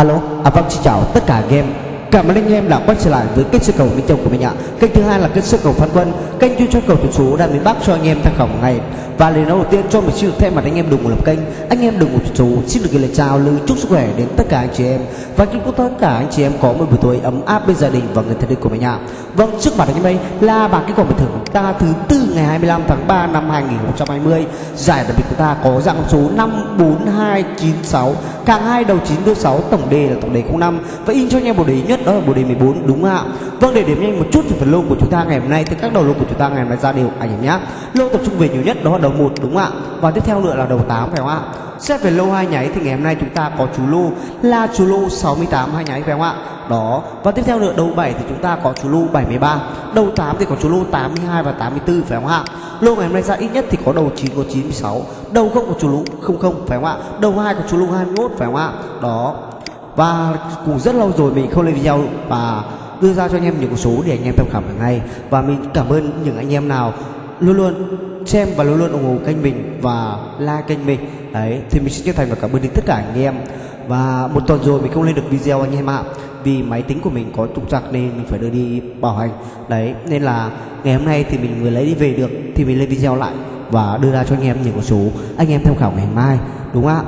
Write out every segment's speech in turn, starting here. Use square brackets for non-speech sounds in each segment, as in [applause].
Alo, à vâng xin chào tất cả anh em. Cảm ơn anh em đã quay trở lại với kênh sơ cầu Minh Châu của mình ạ. Kênh thứ hai là kênh sơ cầu Phan Quân. Kênh chuyên cho cầu thủ số đang miền Bắc cho anh em tham khảo ngày. Và lời nói đầu tiên cho mình xin được thay mặt anh em đồng một lập kênh. Anh em đồng một số xin được gửi lời chào lời chúc sức khỏe đến tất cả anh chị em. Và chúc tất cả anh chị em có một buổi tối ấm áp bên gia đình và người thân yêu của mình ạ. Vâng, trước mặt anh em đây là bảng kết quả bình thường của ta thứ tư ngày 25 tháng 3 năm 2020 Giải đặc biệt của ta có dạng số 54296 Càng hai đầu 9 đuôi 6 tổng đề là tổng đề 05 Và in cho anh em bộ đề nhất đó là bộ đề 14 đúng không ạ? Vâng để điểm nhanh một chút về phần lô của chúng ta ngày hôm nay Thì các đầu lô của chúng ta ngày hôm nay ra đều anh em nhé. Lô tập trung về nhiều nhất đó là đầu đầu 1 đúng không ạ? Và tiếp theo nữa là đầu 8 phải không ạ? Xét về lô hai nháy thì ngày hôm nay chúng ta có chú lô là chú lô 68 hai nháy phải không ạ? Đó. Và tiếp theo nữa, đầu 7 thì chúng ta có chú lô 73 đầu 8 thì có chú lô 82 và 84 phải không ạ? Lô ngày hôm nay ra ít nhất thì có đầu 9 có 96 đầu không có chú lô 00 phải không ạ? Đầu 2 có chú lô 21 phải không ạ? Đó. Và cũng rất lâu rồi mình không lên video và đưa ra cho anh em những số để anh em tham khảo hàng ngày và mình cảm ơn những anh em nào luôn luôn xem và luôn luôn ủng hộ kênh mình và like kênh mình. Đấy thì mình xin chân thành và cảm ơn đến tất cả anh em. Và một tuần rồi mình không lên được video anh em ạ vì máy tính của mình có trục trặc nên mình phải đưa đi bảo hành. Đấy nên là ngày hôm nay thì mình vừa lấy đi về được thì mình lên video lại và đưa ra cho anh em những con số. Anh em tham khảo ngày mai đúng không ạ?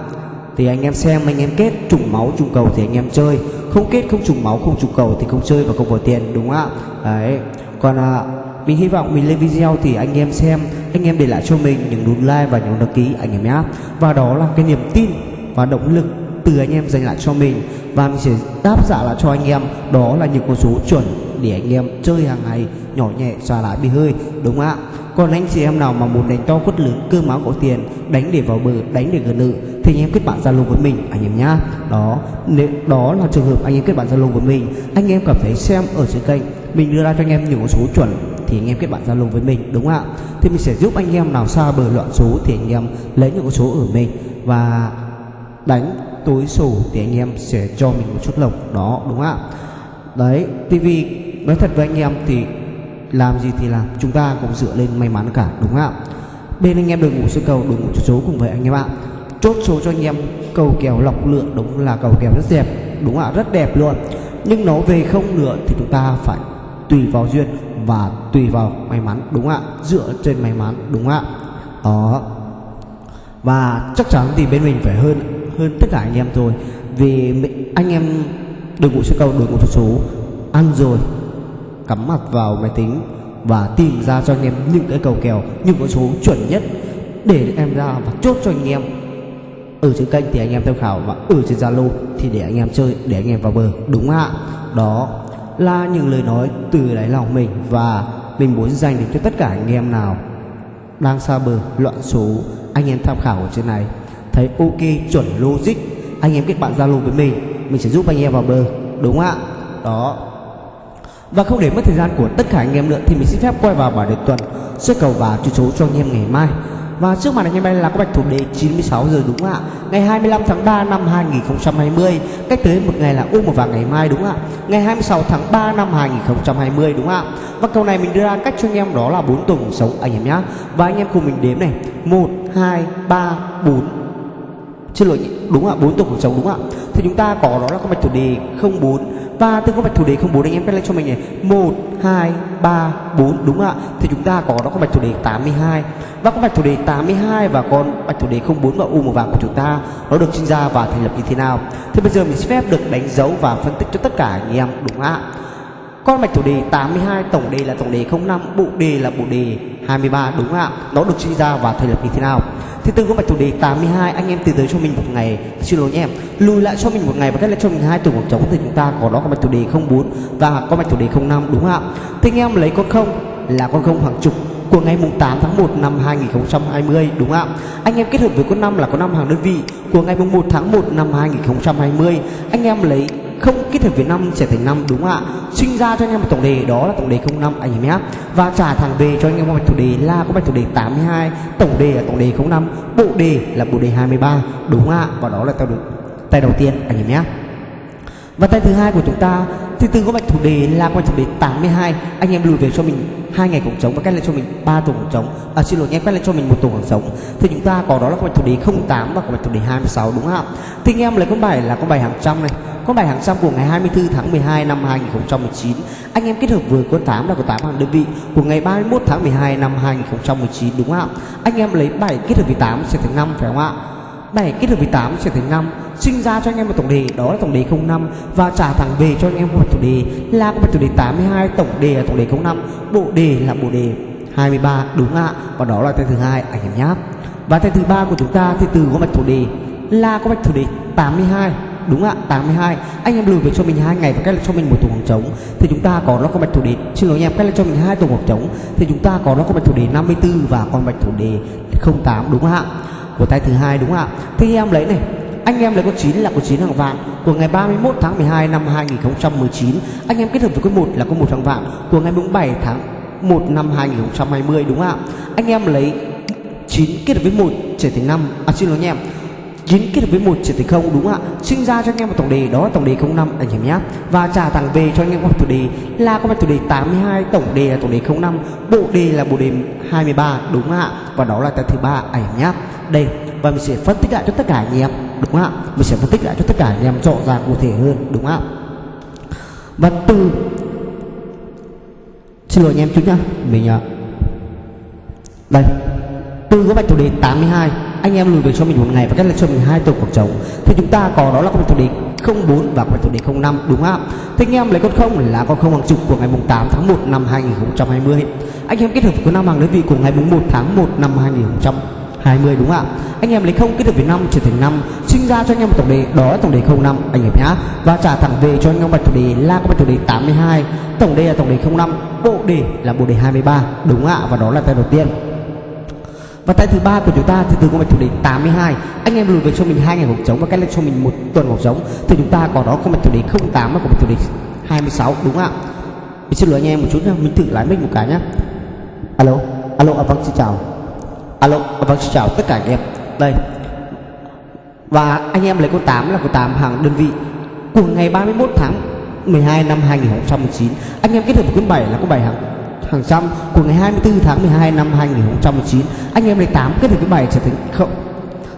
Thì anh em xem anh em kết trùng máu trùng cầu thì anh em chơi. Không kết không trùng máu không trùng cầu thì không chơi và không bỏ tiền đúng không ạ? Đấy còn à, mình hy vọng mình lên video thì anh em xem anh em để lại cho mình những nút like và những đăng ký anh em nhé và đó là cái niềm tin và động lực từ anh em dành lại cho mình và mình sẽ đáp trả lại cho anh em đó là những con số chuẩn để anh em chơi hàng ngày nhỏ nhẹ xòa lại bị hơi đúng không ạ còn anh chị em nào mà muốn đánh to quất lớn cơ máu có tiền đánh để vào bờ đánh để gần nự thì anh em kết bạn zalo với mình anh em nhá đó nếu đó là trường hợp anh em kết bạn zalo với mình anh em cảm thấy xem ở trên kênh mình đưa ra cho anh em những con số chuẩn thì anh em kết bạn zalo với mình, đúng không ạ? Thì mình sẽ giúp anh em nào xa bờ loạn số thì anh em lấy những con số ở mình và đánh tối sổ thì anh em sẽ cho mình một chút lộc, đó, đúng không ạ? Đấy, TV vì nói thật với anh em thì làm gì thì làm, chúng ta cũng dựa lên may mắn cả, đúng không ạ? Bên anh em đội ngũ sơ cầu, đội ngũ số cùng với anh em ạ. Chốt số cho anh em, cầu kèo lọc lựa đúng là cầu kèo rất đẹp, đúng ạ? Rất đẹp luôn. Nhưng nó về không nữa thì chúng ta phải tùy vào duyên và tùy vào may mắn, đúng ạ? Dựa trên may mắn, đúng ạ? Đó. Và chắc chắn thì bên mình phải hơn hơn tất cả anh em rồi vì anh em đội ngũ sư cầu, đội ngũ số ăn rồi, cắm mặt vào máy tính và tìm ra cho anh em những cái cầu kèo, những con số chuẩn nhất để em ra và chốt cho anh em. Ở trên kênh thì anh em tham khảo và ở trên Zalo thì để anh em chơi, để anh em vào bờ, đúng ạ? Đó là những lời nói từ đáy lòng mình và mình muốn dành đến cho tất cả anh em nào đang xa bờ, loạn số anh em tham khảo ở trên này. Thấy ok, chuẩn logic. Anh em kết bạn Zalo với mình mình sẽ giúp anh em vào bờ, đúng không ạ? Đó. Và không để mất thời gian của tất cả anh em nữa thì mình xin phép quay vào bản đề tuần sẽ cầu và chú số cho anh em ngày mai và trước mặt anh em đây là có bạch thủ đề 96 giờ đúng không ạ? Ngày 25 tháng 3 năm 2020 Cách tới một ngày là u một và ngày mai đúng không ạ? Ngày 26 tháng 3 năm 2020 đúng không ạ? Và câu này mình đưa ra cách cho anh em đó là 4 tuần sống anh em nhá. Và anh em cùng mình đếm này. 1, 2, 3, 4 chưa lỗi đúng ạ? 4 tuần cuộc sống đúng ạ? Thì chúng ta có đó là có bạch thủ đề 04 và từ có bạch thủ đề 04 anh em viết lên cho mình này. 1 2 3 4 đúng ạ? Thì chúng ta có đó có bạch thủ đề 82 và có bạch thủ đề 82 và con bạch thủ đề 04 và u màu vàng của chúng ta. Nó được sinh ra và thành lập như thế nào? Thì bây giờ mình sẽ phép được đánh dấu và phân tích cho tất cả anh em, đúng ạ? Con bạch thủ đề 82 tổng đề là tổng đề 05 bộ đề là bộ đề 23 đúng ạ? Nó được sinh ra và thành lập như thế nào? Thì từ có bạch thủ đề 82 anh em từ tới cho mình một ngày xin lỗi nhé em lùi lại cho mình một ngày và cách lại cho mình hai tuần cuộc trống thì chúng ta có đó có bạch thủ đề 04 và có bạch thủ đề 05 đúng không ạ thì anh em lấy con không là con không hàng chục của ngày mùng 8 tháng 1 năm 2020 đúng không ạ? Anh em kết hợp với con năm là con năm hàng đơn vị của ngày mùng 1 tháng 1 năm 2020. Anh em lấy không kết hợp với năm sẽ thành năm đúng không ạ. Sinh ra cho anh em một tổng đề đó là tổng đề 05 anh em nhé. Và trả thẳng về cho anh em một bạch thủ đề là có bạch thủ đề 82 tổng đề là tổng đề 05 bộ đề là bộ đề 23 đúng không ạ. Và đó là tay đầu, tay đầu tiên anh em nhé. Và tay thứ hai của chúng ta thì từ có bạch thủ đề là có bạch thủ đề 82 anh em lùi về cho mình hai ngày cổng trống và cách lại cho mình ba tổ cổng trống à xin lỗi nhé cách lại cho mình một tổ cổng trống thì chúng ta có đó là có bạch thủ đề 08 và có bạch thủ đề 26 đúng không ạ. Thì anh em lấy con bài là con bài hàng trăm này con bài hàng trăm của ngày 24 tháng 12 năm 2019 anh em kết hợp với con 8 là con 8 hàng đơn vị. Của ngày 31 tháng 12 năm 2019 đúng không ạ? Anh em lấy 7 kết hợp với 8 sẽ thành 5 phải không ạ? 7 kết hợp với 8 sẽ thành 5 sinh ra cho anh em một tổng đề, đó là tổng đề 05 và trả thẳng về cho anh em một tổng đề, là một tổng đề 82 tổng đề là tổng đề 05 bộ đề là bộ đề 23 đúng ạ? Và đó là tên thứ hai, anh em nhé và tên thứ ba của chúng ta thì từ có mạch thủ đề, là có mạch thủ đề 82 đúng ạ 82 anh em lùi về cho mình hai ngày và cách lại cho mình một tổ khoảng trống. Thì chúng ta có nó có bạch thủ đề. Xin lỗi anh em cách lại cho mình hai tổ khoảng trống. Thì chúng ta có nó có bạch thủ đề 54 và con bạch thủ đề 08 đúng ạ? Của tay thứ hai, đúng ạ? Thì em lấy này. Anh em lấy con 9 là con 9 hàng vạn. Của ngày 31 tháng 12 năm 2019 anh em kết hợp với con 1 là con 1 hàng vạn. Của ngày 7 tháng 1 năm 2020 đúng ạ? Anh em lấy 9 kết hợp với 1 trở thành 5 à xin lỗi anh em. 9 kết hợp với một trở thành không, đúng không ạ? Sinh ra cho anh em một tổng đề, đó là tổng đề 05 anh em nhé. Và trả thẳng về cho anh em một tổng đề là có một tổng đề 82 tổng đề là tổng đề 05 bộ đề là bộ đề 23 đúng không ạ? Và đó là tập thứ ba, anh em nhé. Đây, và mình sẽ phân tích lại cho tất cả anh em, đúng không ạ? Mình sẽ phân tích lại cho tất cả anh em rõ ràng cụ thể hơn, đúng không ạ? Và từ xin lỗi anh em chút nhá, mình à, đây từ cái bạch thủ đề 82 anh em lùi về cho mình một ngày và cách lại cho mình hai tuần cuộc trống. Thì chúng ta có đó là con thủ đề 04 và con thủ đề 05 đúng không ạ? Thì anh em lấy con không là con không hàng chục của ngày mùng 8 tháng 1 năm 2020 anh em kết hợp với năm hàng đơn vị của ngày mùng 1 tháng 1 năm 2020 đúng không ạ? Anh em lấy không kết hợp với năm trở thành năm, sinh ra cho anh em một tổng đề đó là tổng đề 05 anh em nhá. Và trả thẳng về cho anh em bạch thủ đề là con bạch thủ đề 82 tổng đề là tổng đề 05 bộ đề là bộ đề 23 đúng ạ? Và đó là tay đầu tiên và tay thứ ba của chúng ta thì từ con mạch thuộc đề 82 anh em lùi về cho mình hai ngày hộp trống và cách lên cho mình một tuần hộp trống. Thì chúng ta có đó con mạch thuộc đề 08 và con mạch thuộc đề 26 đúng ạ? Mình xin lỗi anh em một chút nhá mình thử lái mic một cái nhá. Alo alo à, vâng xin chào. Alo à, vâng xin chào tất cả anh em. Đây. Và anh em lấy con 8 là con 8 hàng đơn vị của ngày 31 tháng 12 năm 2019 anh em kết hợp với con 7 là con 7 hàng hàng trăm của ngày 24 tháng 12 năm 2019 anh em lấy 8 kết hợp với 7 trở thành không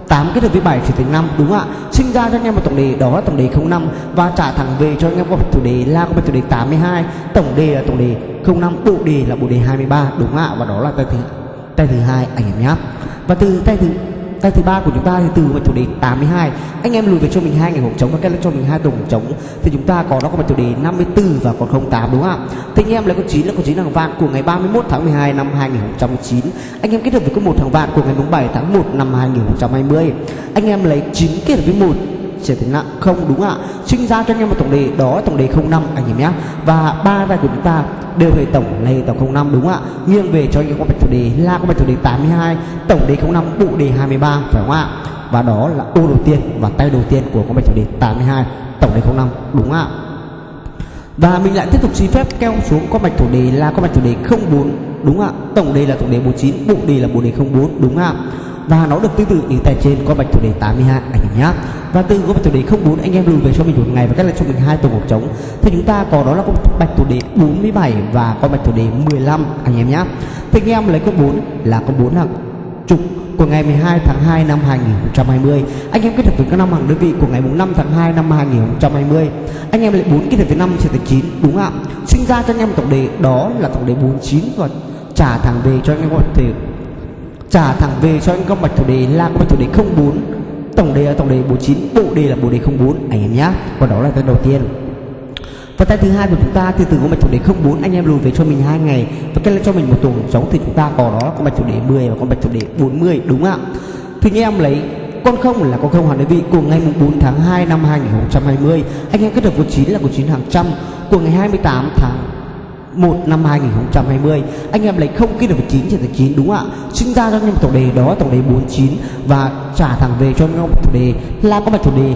8 kết hợp với 7 trở thành 5 đúng không ạ? Sinh ra cho anh em một tổng đề, đó là tổng đề 05 và trả thẳng về cho anh em một chủ đề là có một chủ đề 82 tổng đề là tổng đề 05 bộ đề là bộ đề 23 đúng không ạ? Và đó là tay thứ tay thứ hai, anh em nhé và từ tay thứ tay thứ ba của chúng ta thì từ mạch chủ đề 82 anh em lùi về cho mình hai ngày hộp trống và cách cho mình hai tuần trống thì chúng ta có, nó có mạch chủ đề 54 và còn 08 đúng không ạ? Thì anh em lấy con chín là con chín hàng vạn của ngày 31 tháng 12 năm 2019 anh em kết hợp với con một hàng vạn của ngày 7 tháng 1 năm 2020 anh em lấy chín kết hợp với một sẽ thành nặng không đúng ạ. Sinh ra cho anh em một tổng đề, đó tổng đề 05 anh em nhé. Và ba ra của chúng ta đều về tổng là tổng 05 đúng ạ? Nghiêng về cho anh em có bạch thủ đề là có bạch thủ đề 82 tổng đề 05 bộ đề 23 phải không ạ? Và đó là ô đầu tiên và tay đầu tiên của con bạch thủ đề 82 tổng đề 05 đúng ạ? Và mình lại tiếp tục xin phép keo xuống con bạch thủ đề là con bạch thủ đề 04 đúng ạ? Tổng đề là tổng đề 49 bộ đề là bộ đề 04 đúng ạ? Và nó được tương tự như tại trên có bạch thủ đề 82 anh em nhé và từ có bạch thủ đề 04 anh em lùi về cho mình một ngày và cách lại cho mình hai tuần một trống. Thì chúng ta có đó là con bạch thủ đề 47 và con bạch thủ đề 15 anh em nhé thì anh em lấy con 4 là con 4 hàng chục của ngày 12 tháng 2 năm 2020 anh em kết hợp với các năm hàng đơn vị của ngày 5 tháng 2 năm 2020 anh em lấy 4 kết hợp với 5 sẽ thành 9 đúng ạ? Sinh ra cho anh em tổng đề, đó là tổng đề 49 và trả thẳng về cho anh em có thể trả thẳng về cho anh công bạch thủ đề là công bạch thủ đề 04 tổng đề là tổng đề 49 bộ đề là bộ đề 04 anh em nhá. Và đó là tên đầu tiên. Và tay thứ hai của chúng ta thì từ con mạch thủ đề 04 anh em lùi về cho mình hai ngày. Và cái là cho mình một tuần sống thì chúng ta có đó con bạch thủ đề 10 và con bạch thủ đề 40 đúng ạ? Thì anh em lấy, con không là con không hàng đơn vị của ngày 4 tháng 2 năm 2020 anh em kết hợp với 9 là của 9 hàng trăm. Của ngày 28 tháng 1 năm 2020 anh em lấy không kết được với 9 trở thành 9 đúng không ạ? Sinh ra cho anh em tổng đề đó tổng đề 49 và trả thẳng về cho anh em tổng đề là có mặt tổng đề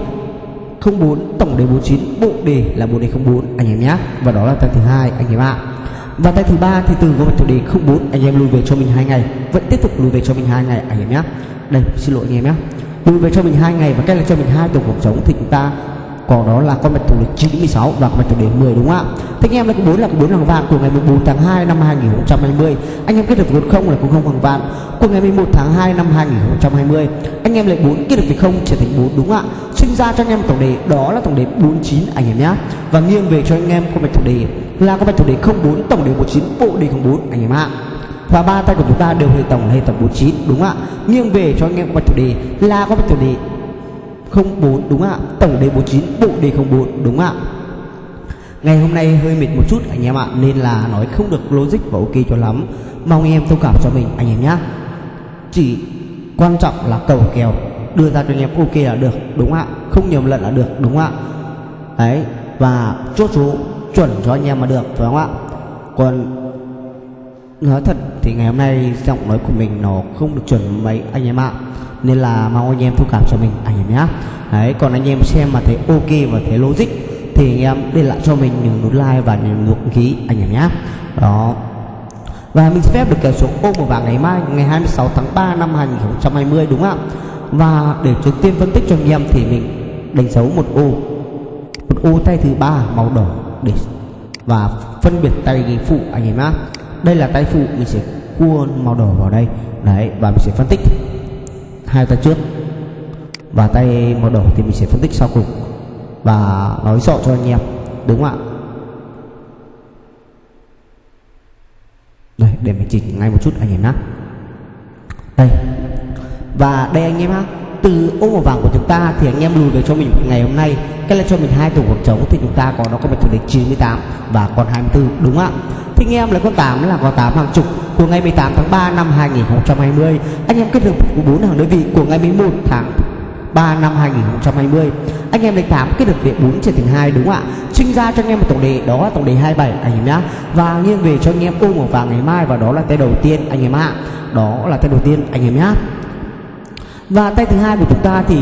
04 tổng đề 49 bộ đề là bộ đề 04 anh em nhé. Và đó là tay thứ hai, anh em ạ. Và tay thứ ba thì từ có mặt tổng đề 04 anh em lùi về cho mình hai ngày. Vẫn tiếp tục lùi về cho mình hai ngày, anh em nhé. Đây, xin lỗi anh em nhé. Lùi về cho mình hai ngày và cách là cho mình hai tổ cuộc sống thì chúng ta còn đó là con bạch thủ lịch 96 và con bạch thủ đề 10 đúng không ạ? Thế anh em là có bốn là có bốn hàng vàng của ngày 14 tháng 2 năm 2020 anh em kết được với không là cũng không hàng vàng của ngày 11 tháng 2 năm 2020 anh em lại bốn kết được với không trở thành bốn, đúng không ạ? Sinh ra cho anh em tổng đề đó là tổng đề 49 anh em nhé và nghiêng về cho anh em con bạch thủ đề là con bạch thủ đề 04 tổng đề 19 bộ đề 04 anh em ạ. Và ba tay của chúng ta đều hệ tổng là hệ tổng 49 đúng không ạ? Nghiêng về cho anh em con bạch thủ đề là con bạch thủ đề 04 đúng ạ? Tổng đề 49 bộ đề 04 đúng ạ? Ngày hôm nay hơi mệt một chút, anh em ạ, nên là nói không được logic và ok cho lắm. Mong anh em thông cảm cho mình, anh em nhé chỉ quan trọng là cầu kèo. Đưa ra cho anh em ok là được, đúng ạ? Không nhầm lẫn là được, đúng ạ? Đấy, và chốt số chuẩn cho anh em mà được, phải không ạ? Còn nói thật thì ngày hôm nay giọng nói của mình nó không được chuẩn mấy anh em ạ nên là mong anh em thông cảm cho mình. Anh em nhé đấy, còn anh em xem mà thấy ok và thấy logic thì anh em để lại cho mình những nút like và những nút ký anh em nhé đó. Và mình sẽ phép được kèo số ô màu vàng ngày mai, ngày 26 tháng 3 năm 2020 đúng không ạ? Và để trước tiên phân tích cho anh em thì mình đánh dấu một ô. Một ô tay thứ ba màu đỏ để và phân biệt tay phụ, anh em nhé đây là tay phụ, mình sẽ cua màu đỏ vào đây. Đấy, và mình sẽ phân tích hai tay trước. Và tay màu đỏ thì mình sẽ phân tích sau cùng và nói rõ cho anh em đúng không ạ? Đây để mình chỉnh ngay một chút anh em nhé đây. Và đây anh em ha, từ ô màu vàng của chúng ta thì anh em lùi về cho mình ngày hôm nay cái là cho mình hai tổ khoảng trống thì chúng ta có nó có một chủ đề 98 và còn 24 đúng không ạ? Thì anh em là con 8 là con 8 hàng chục của ngày 18 tháng 3 năm 2020 anh em kết hợp của bốn hàng đơn vị của ngày 11 tháng 3 năm 2020 anh em đánh 8 kết được việc 4 trên thành 2 đúng không ạ? Sinh ra cho anh em một tổng đề đó là tổng đề 27 anh em nhá. Và nghiêng về cho anh em ôm vào vàng ngày mai, và đó là tay đầu tiên, anh em ạ. Đó là tay đầu tiên, anh em nhá. Và tay thứ hai của chúng ta thì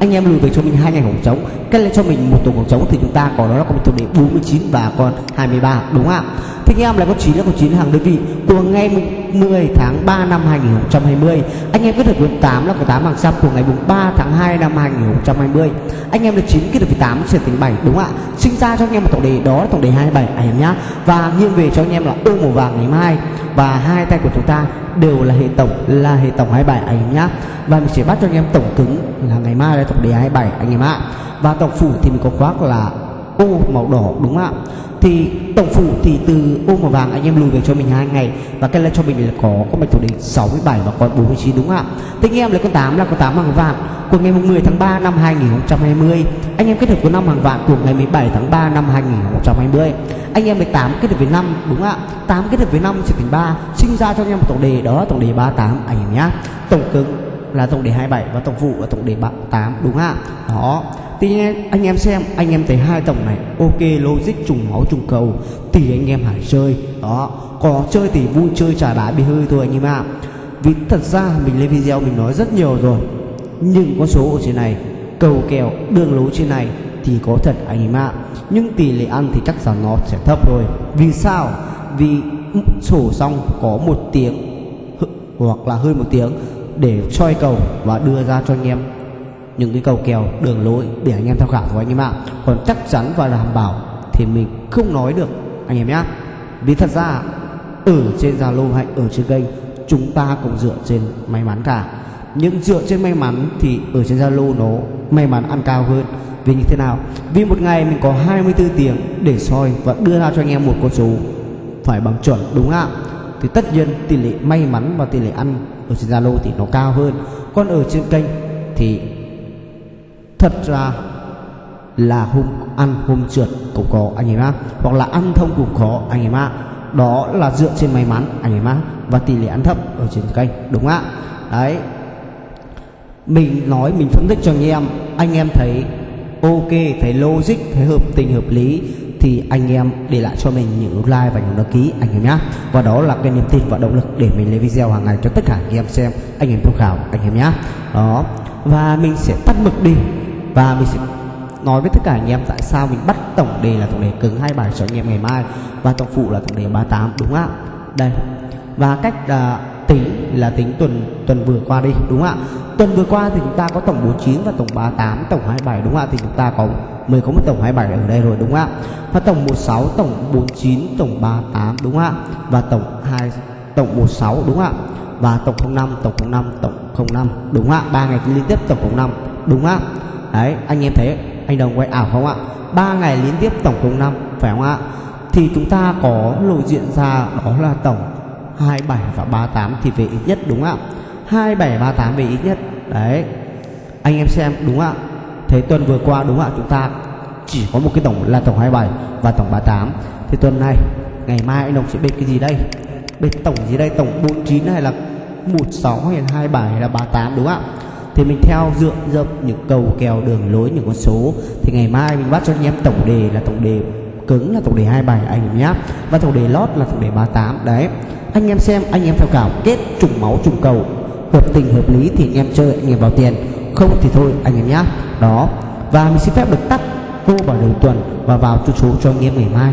anh em lùi về cho mình hai ngày hỏng trống Cách lại cho mình một tổ khoảng trống thì chúng ta có đó là con tổng đề 49 và con 23 đúng không ạ? Thì anh em, lại có 9 là con 9 hàng đơn vị. Của ngày 10 tháng 3 năm 2020 anh em kết hợp với 8 là con 8 hàng xăm. Của ngày 3 tháng 2 năm 2020 anh em được 9 kết hợp với 8 sẽ thành 7 đúng không ạ? Sinh ra cho anh em một tổng đề, đó là tổng đề 27 anh em nhá. Và nghiêng về cho anh em là ô màu vàng ngày mai. Và hai tay của chúng ta đều là hệ tổng, là hệ tổng 27 anh em nhá. Và mình sẽ bắt cho anh em tổng cứng là ngày mai là tổng đề 27 anh em ạ và tổng phủ thì mình có khoác là ô màu đỏ, đúng không ạ? Thì tổng phủ thì từ ô màu vàng anh em lùi về cho mình hai ngày. Và cái lên cho mình là có có mạch thủ đỉnh 67 và còn 49 đúng không ạ? Thế anh em lấy con 8 là con 8 hàng vàng của ngày 10 tháng 3 năm 2020 anh em kết hợp với năm hàng vạn của ngày 17 tháng 3 năm 2020 anh em 18 kết hợp với 5 đúng không ạ? 8 kết hợp với 5 trở thành 3 sinh ra cho anh em một tổng đề, đó là tổng đề 38 anh em nhá. Tổng cứng là tổng đề 27 và tổng phụ là tổng đề 38 đúng không ạ? Đó. Tí anh em xem, anh em thấy hai tổng này, ok, logic trùng máu trùng cầu, thì anh em hãy chơi. Đó, có chơi thì vui, chơi trả đá bị hơi thôi anh em ạ. Vì thật ra mình lên video mình nói rất nhiều rồi, nhưng con số ở trên này, cầu kèo, đường lối trên này thì có thật anh em ạ. Nhưng tỷ lệ ăn thì chắc chắn nó sẽ thấp rồi vì sao? Vì sổ xong có một tiếng hoặc là hơn một tiếng để soi cầu và đưa ra cho anh em những cái cầu kèo, đường lối để anh em tham khảo thôi anh em ạ. Còn chắc chắn và đảm bảo thì mình không nói được, anh em nhé vì thật ra, ở trên zalo hay ở trên kênh, chúng ta cũng dựa trên may mắn cả. Nhưng dựa trên may mắn thì ở trên zalo nó may mắn ăn cao hơn. Vì như thế nào? Vì một ngày mình có 24 tiếng để soi và đưa ra cho anh em một con số phải bằng chuẩn, đúng không ạ? Thì tất nhiên tỷ lệ may mắn và tỷ lệ ăn ở trên zalo thì nó cao hơn. Còn ở trên kênh thì thật ra là hôm, ăn hôm trượt cũng có, anh em ạ. Hoặc là ăn thông cũng có, anh em ạ. Đó là dựa trên may mắn, anh em ạ. Và tỷ lệ ăn thấp ở trên kênh, đúng ạ? Đấy. Mình nói, mình phân tích cho anh em. Anh em thấy ok, thấy logic, thấy hợp tình, hợp lý, thì anh em để lại cho mình những like và những đăng ký, anh em nhé và đó là cái niềm tin và động lực để mình lấy video hàng ngày cho tất cả anh em xem, anh em tham khảo, anh em nhé đó. Và mình sẽ tắt mực đi và mình sẽ nói với tất cả anh em tại sao mình bắt tổng đề là tổng đề cứng hai bài cho anh em ngày mai và tổng phụ là tổng đề 38 đúng không ạ? Đây. Và cách uh, tính là tính tuần tuần vừa qua đi đúng không ạ? Tuần vừa qua thì chúng ta có tổng 49 và tổng 38 tổng 27 đúng không ạ? Thì chúng ta có mới có một tổng 27 ở đây rồi đúng không ạ? Và tổng 16 tổng 49 tổng 38 đúng không ạ? Và tổng 2 tổng 16 đúng không ạ? Và tổng 05 tổng 05 tổng 05 đúng không ạ? Ba ngày liên tiếp tổng 05 đúng không ạ? Đấy, anh em thấy anh đồng quay ảo không ạ? Ba ngày liên tiếp tổng 05 phải không ạ? Thì chúng ta có lộ diện ra đó là tổng 27 và 38 thì về ít nhất, đúng ạ? 27 38 về ít nhất. Đấy, anh em xem, đúng ạ? Thế tuần vừa qua, đúng ạ? Chúng ta chỉ có một cái tổng là tổng 27 và tổng 38 thì tuần này, ngày mai anh đồng sẽ bên cái gì đây? Bên tổng gì đây? Tổng 49 hay là 16 hay là 27 hay là 38 đúng ạ? Thì mình theo dựa dập những cầu kèo đường lối, những con số. Thì ngày mai mình bắt cho anh em tổng đề là tổng đề cứng, là tổng đề 27 anh em nhá. Và tổng đề lót là tổng đề 38 đấy. Anh em xem, anh em tham khảo. Kết trùng máu, trùng cầu. Hợp tình, hợp lý thì anh em chơi, anh em vào tiền. Không thì thôi, anh em nhá. Đó. Và mình xin phép được tắt cô vào đầu tuần và vào chốt số cho anh em ngày mai.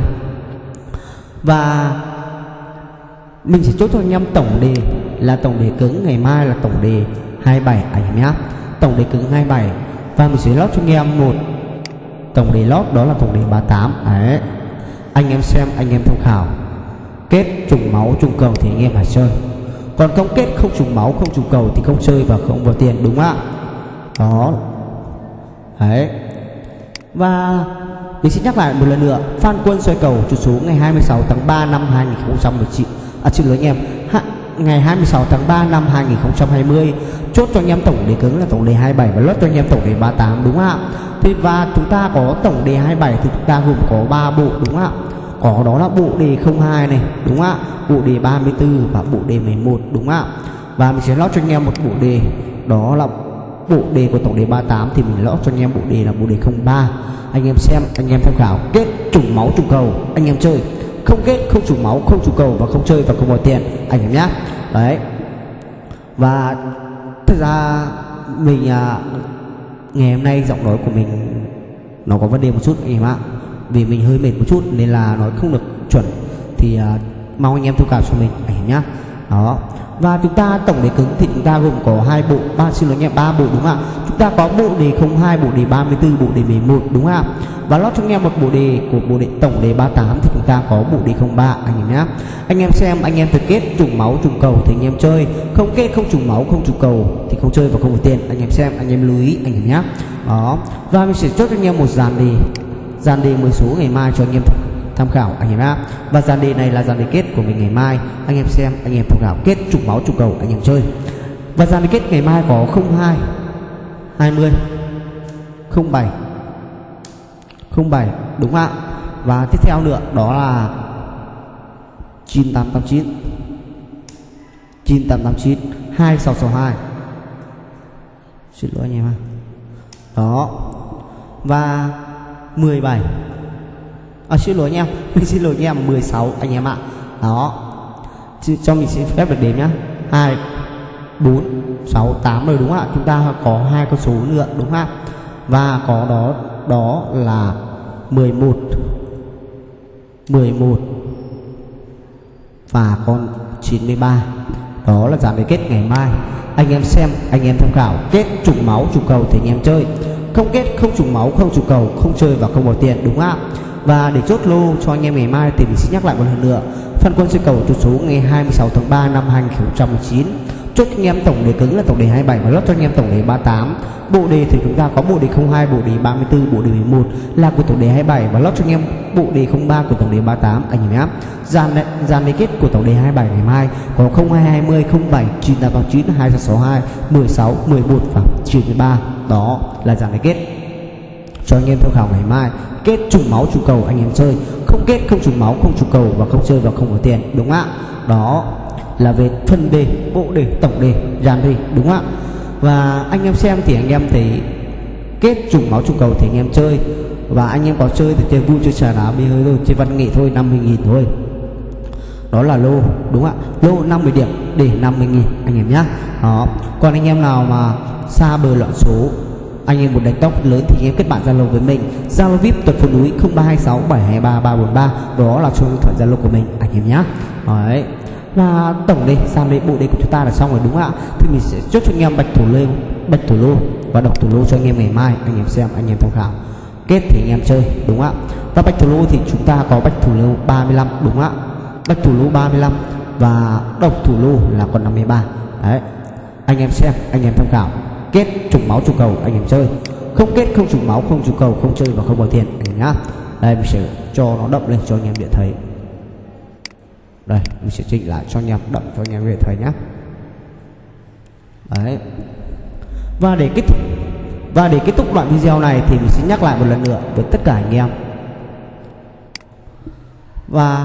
Và mình sẽ chốt cho anh em tổng đề là tổng đề cứng, ngày mai là tổng đề 27 anh em nhé. Tổng đề cứng 27 và mình sẽ lót cho anh em một. Tổng đề lót đó là tổng đề 38 đấy. Anh em xem, anh em tham khảo. Kết trùng máu, trùng cầu thì anh em phải chơi. Còn không kết không trùng máu, không trùng cầu thì không chơi và không vào tiền, đúng không ạ? Đó. Đấy. Và mình xin nhắc lại một lần nữa, Phan Quân xoay cầu chủ số ngày 26 tháng 3 năm 2019 À xin lỗi anh em Ngày 26 tháng 3 năm 2020 Chốt cho anh em tổng đề cứng là tổng đề 27 Và lót cho anh em tổng đề 38 đúng không ạ? Thì và chúng ta có tổng đề 27 Thì chúng ta gồm có 3 bộ, đúng không ạ? Có đó là bộ đề 02 này, đúng không ạ? Bộ đề 34 và bộ đề 11 đúng không ạ? Và mình sẽ lót cho anh em một bộ đề Đó là bộ đề của tổng đề 38 Thì mình lót cho anh em bộ đề là bộ đề 03 anh em xem, anh em tham khảo, kết trùng máu trùng cầu, anh em chơi không kết không chủ máu không chủ cầu và không chơi và không bỏ tiền. Anh em nhé đấy. Và thật ra mình à, ngày hôm nay giọng nói của mình nó có vấn đề một chút anh em ạ. Vì mình hơi mệt một chút nên là nói không được chuẩn. Thì à, mong anh em thông cảm cho mình anh em nhé đó. Và chúng ta tổng đề cứng thì chúng ta gồm có hai bộ. Ba xin lỗi nhé ba bộ đúng không ạ? Chúng ta có bộ đề 02 bộ đề 34 bộ đề 11 đúng không ạ? Và lót cho anh em một bộ đề của bộ đề tổng đề 38 thì chúng ta có bộ đề 03 anh em nhé anh em xem anh em thực kết trùng máu trùng cầu thì anh em chơi không kết không trùng máu không trùng cầu thì không chơi và không có tiền anh em xem anh em lưu ý anh em nhé đó và mình sẽ chốt cho anh em một dàn đề dàn đề 10 số ngày mai cho anh em tham khảo anh em nhé và dàn đề này là dàn đề kết của mình ngày mai anh em xem anh em tham khảo kết trùng máu trùng cầu anh em chơi và dàn đề kết ngày mai có 02 20 07 07 đúng ạ. Và tiếp theo nữa đó là 9889 9889 2662 xin lỗi anh em ạ. Đó. Và 17 à, xin lỗi anh em. Mình [laughs] xin lỗi anh em 16 anh em ạ. Đó. Cho mình xin phép được đếm nhá. 2 4 6 8 rồi đúng không ạ? Chúng ta có hai con số nữa đúng không ạ? Và có đó đó là 11 11 và con 93 đó là giảm về kết ngày mai. Anh em xem, anh em tham khảo. Kết trùng máu trùng cầu thì anh em chơi. Không kết, không trùng máu, không trùng cầu, không chơi và không bỏ tiền, đúng không ạ? Và để chốt lô cho anh em ngày mai thì mình xin nhắc lại một lần nữa. Phân quân chơi cầu chốt số ngày 26 tháng 3 năm 2019 chốt cho anh em tổng đề cứng là tổng đề 27 và lót cho anh em tổng đề 38 bộ đề thì chúng ta có bộ đề 02 bộ đề 34 bộ đề 11 là của tổng đề 27 và lót cho anh em bộ đề 03 của tổng đề 38 anh em nhé. Dàn dàn đề kết của tổng đề 27 ngày mai có 0220 07 9889 2662 16 11 và 93 đó là dàn đề kết cho anh em tham khảo ngày mai. Kết trùng máu, trùng cầu, anh em chơi. Không kết, không trùng máu, không trùng cầu và không chơi và không có tiền, đúng ạ? Đó là về phân đề, bộ đề, tổng đề, dàn đề, đúng không ạ? Và anh em xem thì anh em thấy kết trùng máu trùng cầu thì anh em chơi. Và anh em có chơi thì chơi vui, chơi trà đá, bia hơi thôi, chơi văn nghệ thôi 50 nghìn thôi. Đó là lô, đúng ạ? Lô 50 điểm để 50 nghìn, anh em nhá. Đó. Còn anh em nào mà xa bờ loạn số, anh em muốn đánh tóc lớn thì anh em kết bạn zalo với mình. Zalo vip tuần phố núi 0326 723 343 đó là số điện thoại zalo của mình, anh em nhé đấy và tổng đây sang đây bộ đề của chúng ta là xong rồi đúng không ạ thì mình sẽ chốt cho anh em bạch thủ lô bạch thủ lô và độc thủ lô cho anh em ngày mai anh em xem anh em tham khảo kết thì anh em chơi đúng không ạ và bạch thủ lô thì chúng ta có bạch thủ lô 35 đúng không ạ bạch thủ lô 35 và độc thủ lô là còn 53 đấy anh em xem anh em tham khảo kết trùng máu trùng cầu anh em chơi không kết không trùng máu không trùng cầu không chơi và không bỏ tiền nhá đây mình sẽ cho nó đậm lên cho anh em điện thấy đây mình sẽ chỉnh lại cho anh em, đậm cho anh em về thấy nhá. Đấy. Và để kết thúc, và để kết thúc đoạn video này thì mình sẽ nhắc lại một lần nữa với tất cả anh em. Và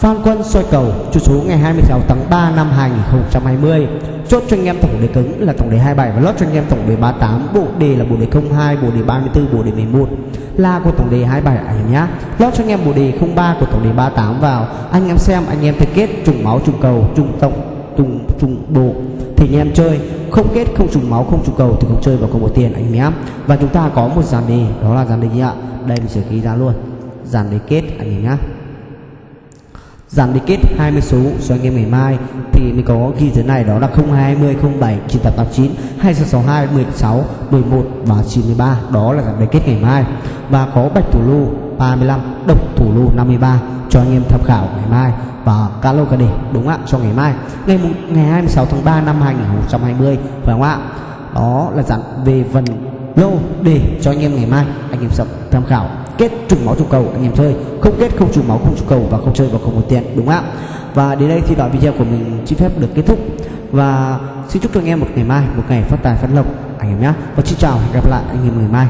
Phan Quân soi cầu chủ số ngày 26 tháng 3 năm 2020 chốt cho anh em tổng đề cứng là tổng đề 27 và lót cho anh em tổng đề 38 bộ đề là bộ đề 02 bộ đề 34 bộ đề 11 la của tổng đề 27 anh em nhá. Lót cho anh em bộ đề 03 của tổng đề 38 vào. Anh em xem, anh em thấy kết, trùng máu, trùng cầu, trùng tổng trùng trùng bộ. Thì anh em chơi, không kết, không trùng máu, không trùng cầu thì không chơi và không có tiền, anh em nhá. Và chúng ta có một dàn đề, đó là dàn đề gì ạ? Đây mình sẽ ghi ra luôn. Dàn đề kết, anh em nhá dàn đi kết 20 số cho anh em ngày mai. Thì mình có ghi thế này, đó là 020 07 9889 2662 16 11 và 93 đó là dàn đi kết ngày mai. Và có bạch thủ lô 35 độc thủ lô 53 cho anh em tham khảo ngày mai. Và calo cả đề, đúng ạ? Cho ngày mai. Ngày ngày 26 tháng 3 năm 2020 phải không ạ? Đó là dặn về phần lô đề cho anh em ngày mai. Anh em sẽ tham khảo kết trùng máu trùng cầu anh em chơi. Không kết không trùng máu, không trùng cầu và không chơi vào không một tiền, đúng không ạ? Và đến đây thì đoạn video của mình xin phép được kết thúc. Và xin chúc cho anh em một ngày mai, một ngày phát tài phát lộc, anh em nhé. Và xin chào, hẹn gặp lại anh em ngày mai.